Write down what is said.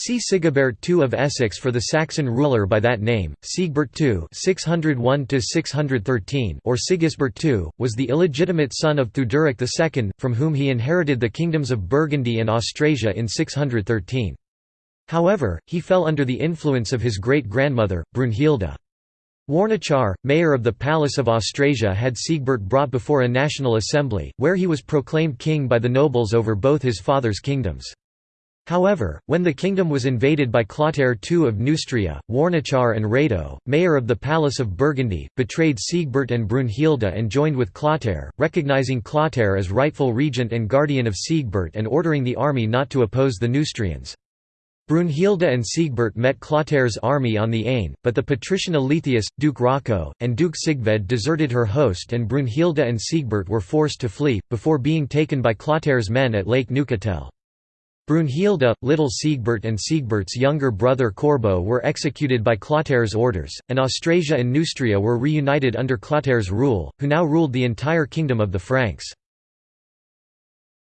See Sigebert II of Essex for the Saxon ruler by that name. Siegbert II (601–613) or Sigisbert II was the illegitimate son of Theuderic II, from whom he inherited the kingdoms of Burgundy and Austrasia in 613. However, he fell under the influence of his great-grandmother, Brunhilde. Warnachar, mayor of the Palace of Austrasia had Siegbert brought before a national assembly, where he was proclaimed king by the nobles over both his father's kingdoms. However, when the kingdom was invaded by Clotaire II of Neustria, Warnachar and Rado, mayor of the Palace of Burgundy, betrayed Siegbert and Brunhilde and joined with Clotaire, recognizing Clotaire as rightful regent and guardian of Siegbert and ordering the army not to oppose the Neustrians. Brunhilde and Siegbert met Clotaire's army on the Aisne, but the patrician Aletheus, Duke Rocco, and Duke Sigved deserted her host and Brunhilde and Siegbert were forced to flee, before being taken by Clotaire's men at Lake Neuchatel. Brunhilde, little Siegbert and Siegbert's younger brother Corbo were executed by Clotaire's orders, and Austrasia and Neustria were reunited under Clotaire's rule, who now ruled the entire kingdom of the Franks.